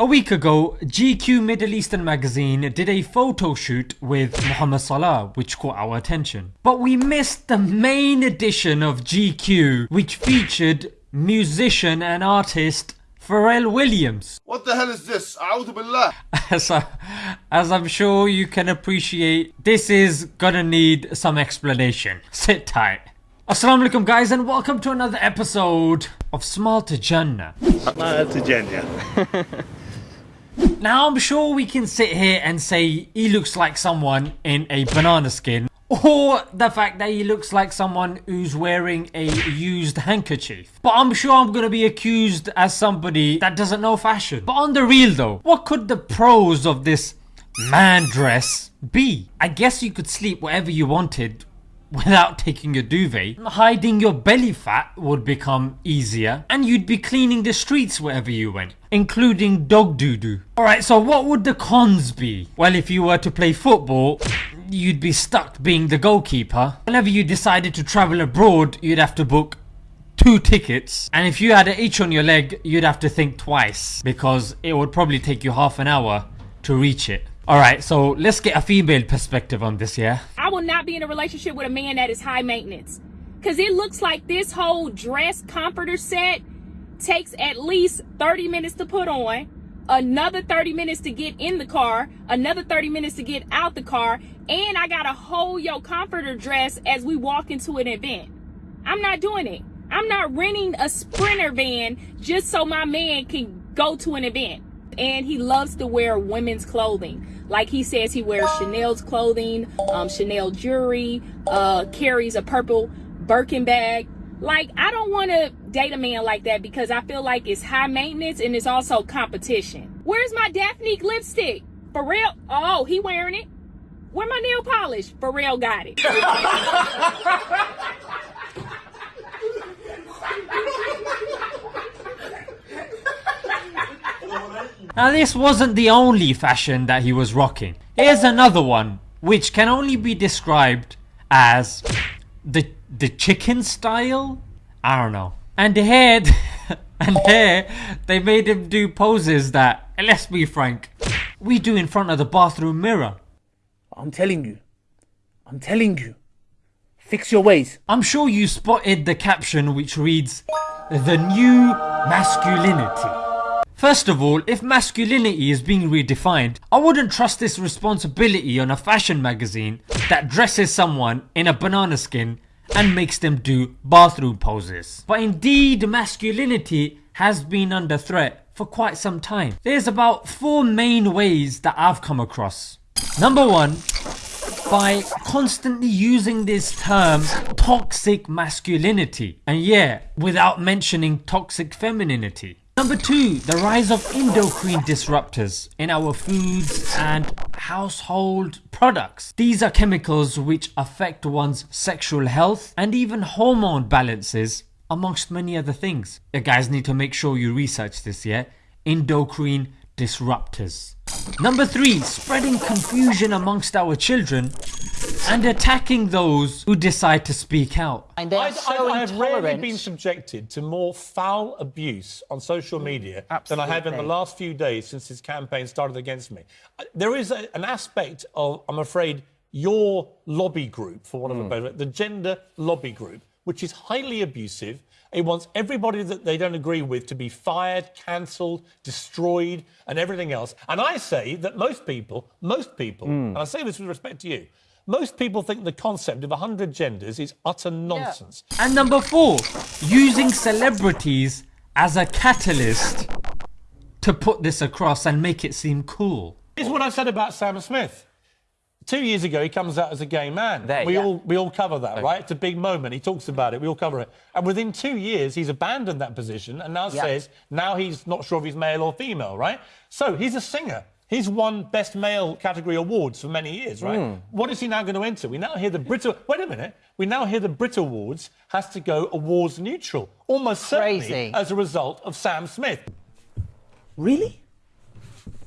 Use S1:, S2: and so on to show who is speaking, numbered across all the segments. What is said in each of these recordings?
S1: A week ago, GQ Middle Eastern magazine did a photo shoot with Muhammad Salah which caught our attention. But we missed the main edition of GQ which featured musician and artist Pharrell Williams.
S2: What the hell is this? A'udhu billah.
S1: As, I, as I'm sure you can appreciate, this is gonna need some explanation. Sit tight. Assalamu alaikum guys and welcome to another episode of Smile to Jannah.
S2: Smile to Jannah.
S1: Now I'm sure we can sit here and say he looks like someone in a banana skin or the fact that he looks like someone who's wearing a used handkerchief. But I'm sure I'm gonna be accused as somebody that doesn't know fashion. But on the real though, what could the pros of this man dress be? I guess you could sleep wherever you wanted without taking a duvet. Hiding your belly fat would become easier and you'd be cleaning the streets wherever you went, including dog doo doo. Alright, so what would the cons be? Well, if you were to play football, you'd be stuck being the goalkeeper. Whenever you decided to travel abroad, you'd have to book two tickets and if you had an itch on your leg you'd have to think twice because it would probably take you half an hour to reach it. Alright so let's get a female perspective on this yeah.
S3: I will not be in a relationship with a man that is high maintenance. Cause it looks like this whole dress comforter set takes at least 30 minutes to put on, another 30 minutes to get in the car, another 30 minutes to get out the car, and I gotta hold your comforter dress as we walk into an event. I'm not doing it. I'm not renting a sprinter van just so my man can go to an event. And he loves to wear women's clothing. Like he says he wears Chanel's clothing, um, Chanel jewelry, uh, carries a purple Birkin bag. Like, I don't want to date a man like that because I feel like it's high maintenance and it's also competition. Where's my Daphne lipstick? For real? Oh, he wearing it. Where my nail polish? For real, got it.
S1: Now this wasn't the only fashion that he was rocking. Here's another one which can only be described as the the chicken style? I don't know. And here, and here they made him do poses that, eh, let's be frank, we do in front of the bathroom mirror.
S4: I'm telling you. I'm telling you. Fix your ways.
S1: I'm sure you spotted the caption which reads, The new masculinity. First of all, if masculinity is being redefined, I wouldn't trust this responsibility on a fashion magazine that dresses someone in a banana skin and makes them do bathroom poses. But indeed masculinity has been under threat for quite some time. There's about 4 main ways that I've come across. Number 1 by constantly using this term toxic masculinity and yeah without mentioning toxic femininity. Number 2 the rise of endocrine disruptors in our foods and household products. These are chemicals which affect one's sexual health and even hormone balances amongst many other things. You guys need to make sure you research this yeah endocrine disruptors. Number 3 spreading confusion amongst our children and attacking those who decide to speak out.
S5: And they are
S6: I,
S5: so
S6: I, I have rarely been subjected to more foul abuse on social mm, media than I have in the last few days since this campaign started against me. Uh, There is a, an aspect of, I'm afraid, your lobby group, for want of a mm. better word, the gender lobby group, which is highly abusive. It wants everybody that they don't agree with to be fired, cancelled, destroyed, and everything else. And I say that most people, most people, mm. and I say this with respect to you, most people think the concept of 100 genders is utter nonsense.
S1: And number 4 using celebrities as a catalyst to put this across and make it seem cool.
S6: It's what I said about Sam Smith. Two years ago, he comes out as a gay man.
S5: There,
S6: we
S5: yeah.
S6: all we all cover that, right? It's a big moment. He talks about it. We all cover it. And within two years, he's abandoned that position and now
S5: Yeah.
S6: says now he's not sure if he's male or female, right? So he's a singer. He's won Best Male category awards for many years, right?
S5: Hmm.
S6: What is he now going to enter? We now hear the Brit. Wait a minute. We now hear the Brit Awards has to go awards neutral, almost certainly as a result of Sam Smith.
S4: Really?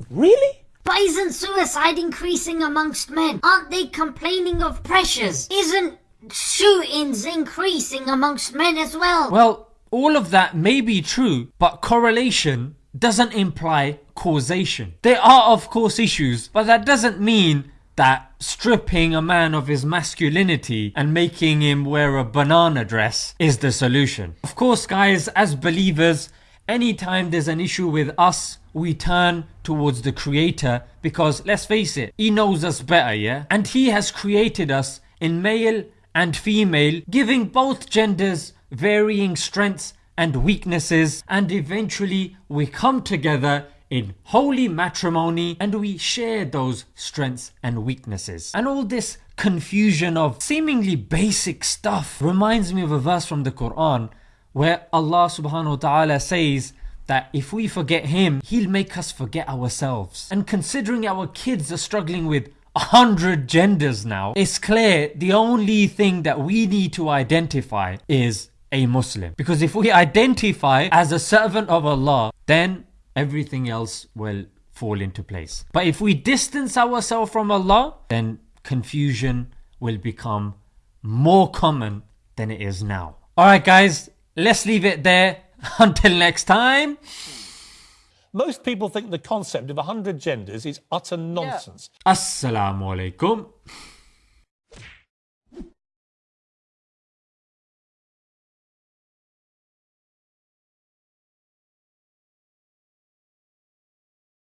S4: Really?
S7: But isn't suicide increasing amongst men? Aren't they complaining of pressures? Isn't shootings increasing amongst men as well?
S1: Well, all of that may be true, but correlation doesn't imply causation. There are of course issues, but that doesn't mean that stripping a man of his masculinity and making him wear a banana dress is the solution. Of course guys, as believers, anytime there's an issue with us, we turn towards the creator because let's face it, he knows us better, yeah? And he has created us in male and female, giving both genders varying strengths and weaknesses and eventually we come together in holy matrimony and we share those strengths and weaknesses. And all this confusion of seemingly basic stuff reminds me of a verse from the Quran where Allah subhanahu wa ta'ala says that if we forget him, he'll make us forget ourselves. And considering our kids are struggling with a hundred genders now, it's clear the only thing that we need to identify is a Muslim. Because if we identify as a servant of Allah, then everything else will fall into place. But if we distance ourselves from Allah, then confusion will become more common than it is now. Alright guys, let's leave it there. Until next time.
S6: Most people think the concept of 100 genders is utter nonsense.
S1: Assalamu alaikum.